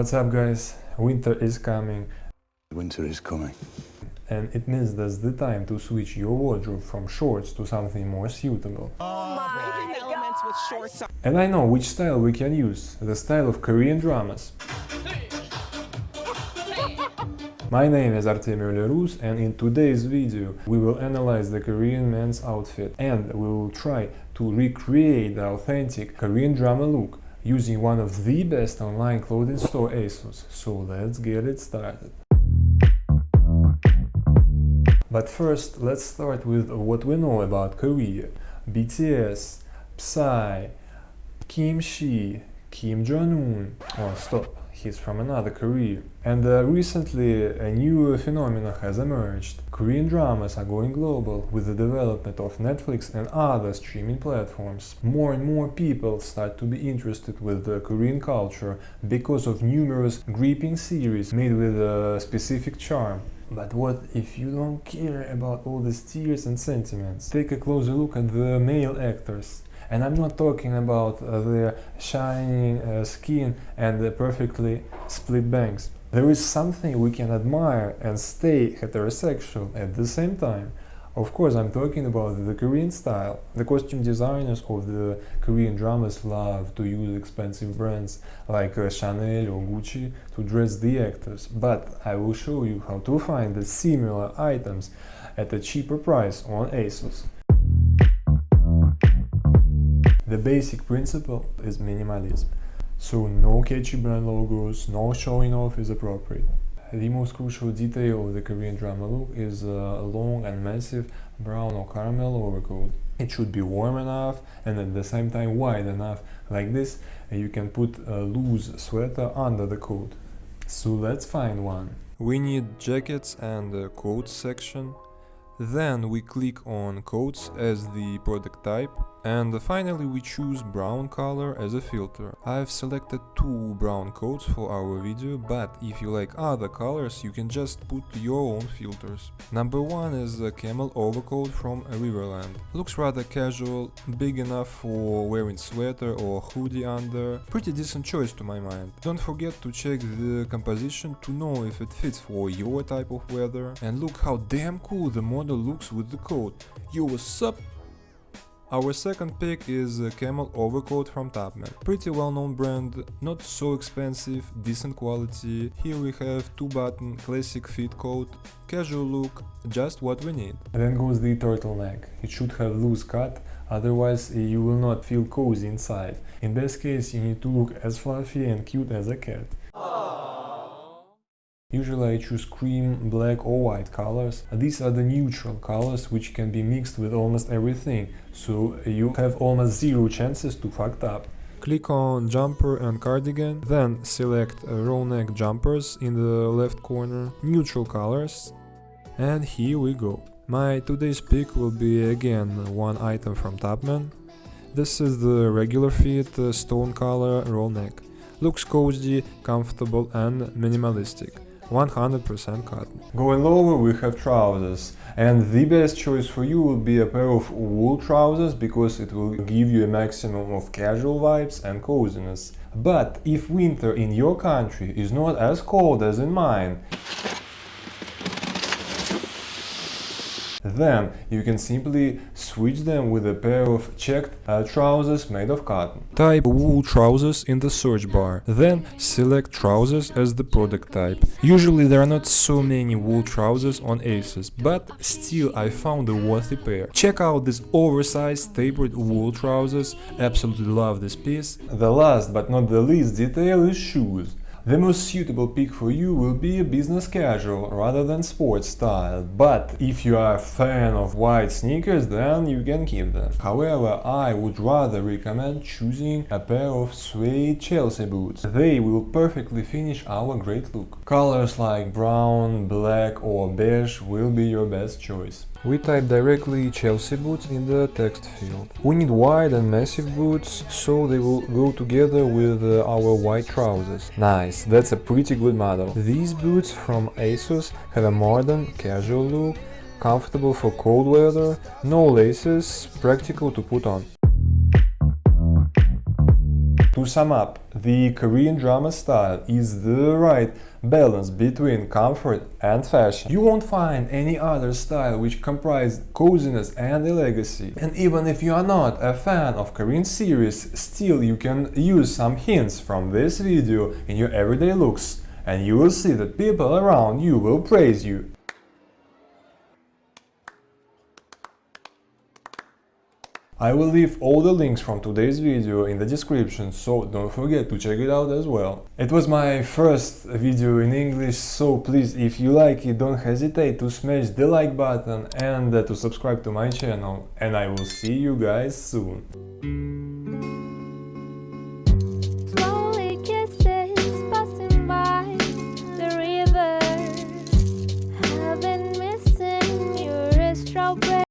What's up guys? Winter is coming Winter is coming. and it means that's the time to switch your wardrobe from shorts to something more suitable. Oh, elements with shorts And I know which style we can use, the style of Korean dramas. My name is Artemio Lerus and in today's video we will analyze the Korean men's outfit and we will try to recreate the authentic Korean drama look using one of the best online clothing store ASOS. So let's get it started. But first, let's start with what we know about Korea. BTS, Psy, Kim Shi, Kim Jong-un. Oh, stop, he's from another Korea. And uh, recently, a new phenomenon has emerged. Korean dramas are going global with the development of Netflix and other streaming platforms. More and more people start to be interested with the Korean culture because of numerous gripping series made with a specific charm. But what if you don't care about all these tears and sentiments? Take a closer look at the male actors. And I'm not talking about uh, their shining uh, skin and the perfectly split bangs. There is something we can admire and stay heterosexual at the same time. Of course, I'm talking about the Korean style. The costume designers of the Korean dramas love to use expensive brands like uh, Chanel or Gucci to dress the actors. But I will show you how to find the similar items at a cheaper price on ASOS. The basic principle is minimalism. So no catchy brand logos, no showing off is appropriate. The most crucial detail of the Korean drama look is a long and massive brown or caramel overcoat. It should be warm enough and at the same time wide enough. Like this, you can put a loose sweater under the coat. So let's find one. We need jackets and coats section. Then we click on coats as the product type and finally we choose brown color as a filter. I've selected two brown coats for our video, but if you like other colors you can just put your own filters. Number one is a camel overcoat from River Island. Looks rather casual, big enough for wearing sweater or hoodie under. Pretty decent choice to my mind. Don't forget to check the composition to know if it fits for your type of weather. And look how damn cool the model looks with the coat. Yo, what's up? Our second pick is camel overcoat from Topman. Pretty well known brand, not so expensive, decent quality. Here we have two button, classic fit coat, casual look, just what we need. Then goes the turtleneck. It should have loose cut, otherwise eh, you will not feel cozy inside. In best case you need to look as fluffy and cute as a cat. Usually I choose cream, black or white colors. These are the neutral colors which can be mixed with almost everything, so you have almost zero chances to fucked up. Click on jumper and cardigan, then select uh, roll neck jumpers in the left corner, neutral colors, and here we go. My today's pick will be again one item from Topman. This is the regular fit uh, stone color roll neck. Looks cozy, comfortable and minimalistic. 100% cotton. Going lower we have trousers and the best choice for you will be a pair of wool trousers because it will give you a maximum of casual vibes and coziness. But if winter in your country is not as cold as in mine, then you can simply switch them with a pair of checked uh, trousers made of cotton. Type wool trousers in the search bar, then select trousers as the product type. Usually there are not so many wool trousers on ASOS, but still I found a worthy pair. Check out these oversized tapered wool trousers, absolutely love this piece. The last but not the least detail is shoes. The most suitable pick for you will be a business casual rather than sports style, but if you are a fan of white sneakers then you can keep them. However, I would rather recommend choosing a pair of suede Chelsea boots. They will perfectly finish our great look. Colors like brown, black or beige will be your best choice. We type directly Chelsea boots in the text field. We need wide and massive boots, so they will go together with uh, our white trousers. Nice, that's a pretty good model. These boots from ASOS have a modern, casual look, comfortable for cold weather, no laces, practical to put on. To sum up, the Korean drama style is the right balance between comfort and fashion. You won't find any other style which comprise coziness and elegancy. And even if you are not a fan of Korean series, still you can use some hints from this video in your everyday looks and you will see that people around you will praise you. I will leave all the links from today's video in the description, so don't forget to check it out as well. It was my first video in English, so please, if you like it, don't hesitate to smash the like button and uh, to subscribe to my channel, and I will see you guys soon.